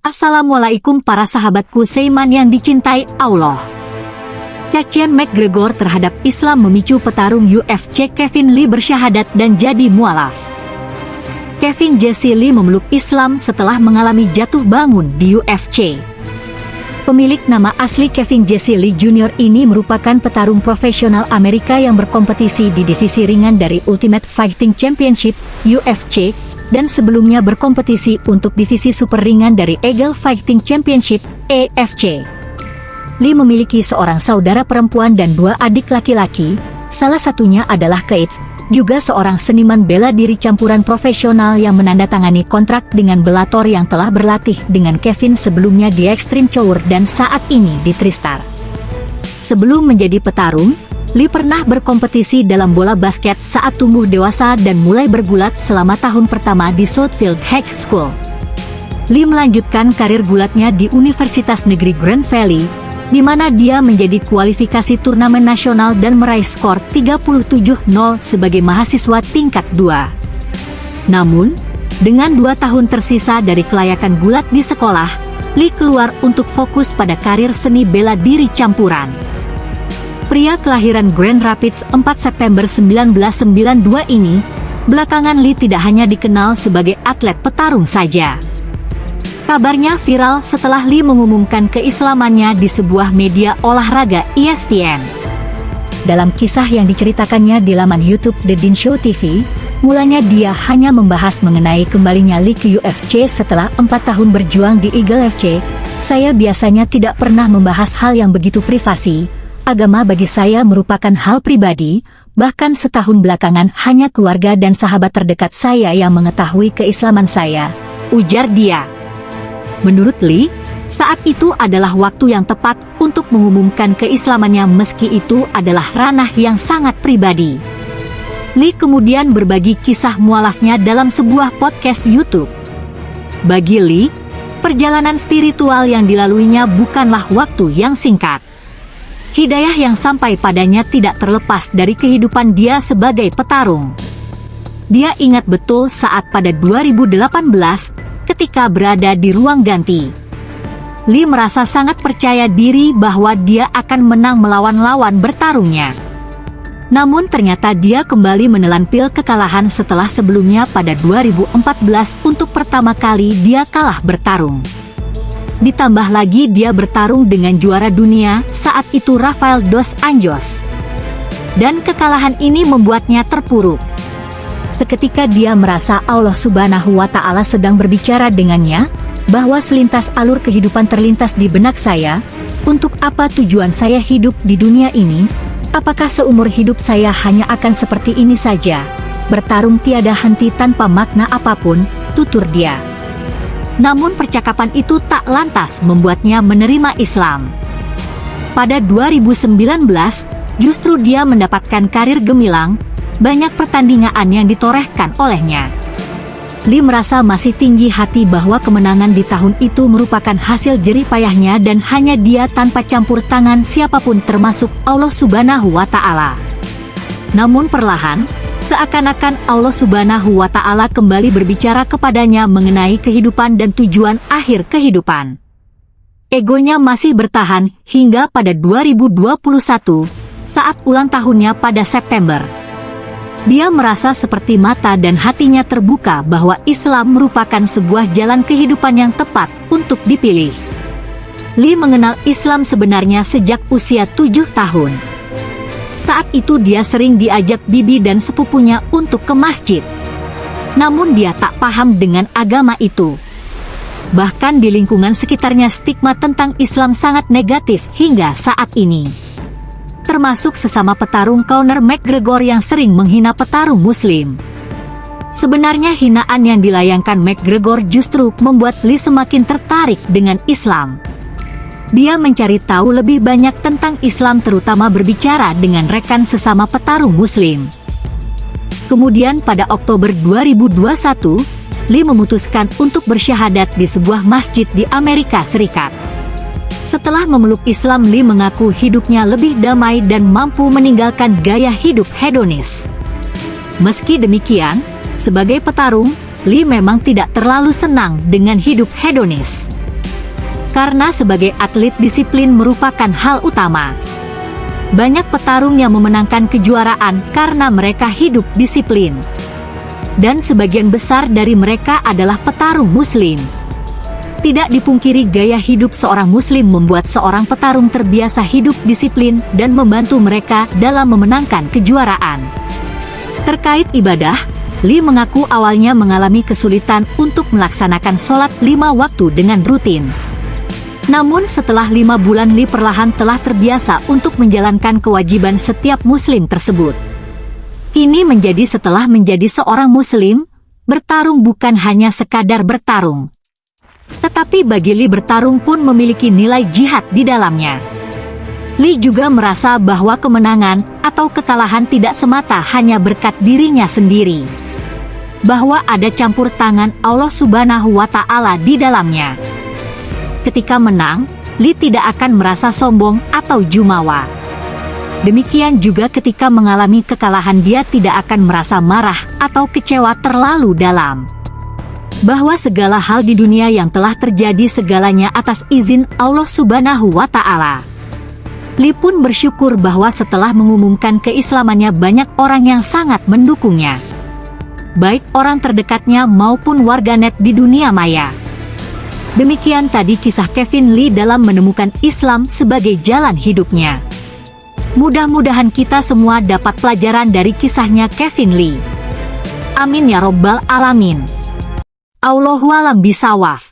Assalamualaikum para sahabatku Seiman yang dicintai Allah. Cacian McGregor terhadap Islam memicu petarung UFC Kevin Lee bersyahadat dan jadi mualaf. Kevin Jesse Lee memeluk Islam setelah mengalami jatuh bangun di UFC. Pemilik nama asli Kevin Jesse Lee Jr. ini merupakan petarung profesional Amerika yang berkompetisi di divisi ringan dari Ultimate Fighting Championship UFC dan sebelumnya berkompetisi untuk divisi super ringan dari Eagle Fighting Championship (EFC). Lee memiliki seorang saudara perempuan dan dua adik laki-laki, salah satunya adalah Kate, juga seorang seniman bela diri campuran profesional yang menandatangani kontrak dengan Bellator yang telah berlatih dengan Kevin sebelumnya di Extreme Couture dan saat ini di Tristar. Sebelum menjadi petarung, Lee pernah berkompetisi dalam bola basket saat tumbuh dewasa dan mulai bergulat selama tahun pertama di Southfield High School. Lee melanjutkan karir gulatnya di Universitas Negeri Grand Valley, di mana dia menjadi kualifikasi turnamen nasional dan meraih skor 37-0 sebagai mahasiswa tingkat 2. Namun, dengan dua tahun tersisa dari kelayakan gulat di sekolah, Lee keluar untuk fokus pada karir seni bela diri campuran. Pria kelahiran Grand Rapids 4 September 1992 ini, belakangan Lee tidak hanya dikenal sebagai atlet petarung saja. Kabarnya viral setelah Lee mengumumkan keislamannya di sebuah media olahraga ESPN. Dalam kisah yang diceritakannya di laman YouTube The Dean Show TV, mulanya dia hanya membahas mengenai kembalinya Lee ke UFC setelah empat tahun berjuang di Eagle FC. Saya biasanya tidak pernah membahas hal yang begitu privasi, agama bagi saya merupakan hal pribadi, bahkan setahun belakangan hanya keluarga dan sahabat terdekat saya yang mengetahui keislaman saya, ujar dia. Menurut Lee, saat itu adalah waktu yang tepat untuk mengumumkan keislamannya meski itu adalah ranah yang sangat pribadi. Lee kemudian berbagi kisah mualafnya dalam sebuah podcast YouTube. Bagi Lee, perjalanan spiritual yang dilaluinya bukanlah waktu yang singkat. Hidayah yang sampai padanya tidak terlepas dari kehidupan dia sebagai petarung. Dia ingat betul saat pada 2018, ketika berada di ruang ganti. Lee merasa sangat percaya diri bahwa dia akan menang melawan lawan bertarungnya. Namun ternyata dia kembali menelan pil kekalahan setelah sebelumnya pada 2014 untuk pertama kali dia kalah bertarung. Ditambah lagi dia bertarung dengan juara dunia saat itu Rafael Dos Anjos. Dan kekalahan ini membuatnya terpuruk. Seketika dia merasa Allah subhanahu wa ta'ala sedang berbicara dengannya, bahwa selintas alur kehidupan terlintas di benak saya, untuk apa tujuan saya hidup di dunia ini, apakah seumur hidup saya hanya akan seperti ini saja, bertarung tiada henti tanpa makna apa pun, tutur dia. Namun percakapan itu tak lantas membuatnya menerima Islam. Pada 2019, justru dia mendapatkan karir gemilang, banyak pertandingan yang ditorehkan olehnya. Lee merasa masih tinggi hati bahwa kemenangan di tahun itu merupakan hasil jerih payahnya dan hanya dia tanpa campur tangan siapa pun termasuk Allah subhanahu wa ta'ala. Namun perlahan, Seakan-akan Allah subhanahu wa ta'ala kembali berbicara kepadanya mengenai kehidupan dan tujuan akhir kehidupan. Egonya masih bertahan hingga pada 2021, saat ulang tahunnya pada September. Dia merasa seperti mata dan hatinya terbuka bahwa Islam merupakan sebuah jalan kehidupan yang tepat untuk dipilih. Lee mengenal Islam sebenarnya sejak usia tujuh tahun. Saat itu dia sering diajak bibi dan sepupunya untuk ke masjid. Namun dia tak paham dengan agama itu. Bahkan di lingkungan sekitarnya stigma tentang Islam sangat negatif hingga saat ini. Termasuk sesama petarung Conor McGregor yang sering menghina petarung muslim. Sebenarnya hinaan yang dilayangkan McGregor justru membuat Lee semakin tertarik dengan Islam. Dia mencari tahu lebih banyak tentang Islam terutama berbicara dengan rekan sesama petarung muslim. Kemudian pada Oktober 2021, Lee memutuskan untuk bersyahadat di sebuah masjid di Amerika Serikat. Setelah memeluk Islam, Lee mengaku hidupnya lebih damai dan mampu meninggalkan gaya hidup hedonis. Meski demikian, sebagai petarung, Lee memang tidak terlalu senang dengan hidup hedonis. Karena sebagai atlet disiplin merupakan hal utama. Banyak petarung yang memenangkan kejuaraan karena mereka hidup disiplin. Dan sebagian besar dari mereka adalah petarung muslim. Tidak dipungkiri gaya hidup seorang muslim membuat seorang petarung terbiasa hidup disiplin dan membantu mereka dalam memenangkan kejuaraan. Terkait ibadah, Lee mengaku awalnya mengalami kesulitan untuk melaksanakan sholat lima waktu dengan rutin. Namun setelah lima bulan Lee perlahan telah terbiasa untuk menjalankan kewajiban setiap muslim tersebut. Ini menjadi setelah menjadi seorang muslim, bertarung bukan hanya sekadar bertarung. Tetapi bagi Lee bertarung pun memiliki nilai jihad di dalamnya. Lee juga merasa bahwa kemenangan atau kekalahan tidak semata hanya berkat dirinya sendiri. Bahwa ada campur tangan Allah subhanahu wa ta'ala di dalamnya. Ketika menang, Lee tidak akan merasa sombong atau jumawa. Demikian juga ketika mengalami kekalahan dia tidak akan merasa marah atau kecewa terlalu dalam bahwa segala hal di dunia yang telah terjadi segalanya atas izin Allah Subhanahu wa Ta'ala. Li pun bersyukur bahwa setelah mengumumkan keislamannya, banyak orang yang sangat mendukungnya, baik orang terdekatnya maupun warganet di dunia maya. Demikian tadi kisah Kevin Lee dalam menemukan Islam sebagai jalan hidupnya. Mudah-mudahan kita semua dapat pelajaran dari kisahnya Kevin Lee. Amin ya robbal alamin. Allahualam bisawaf.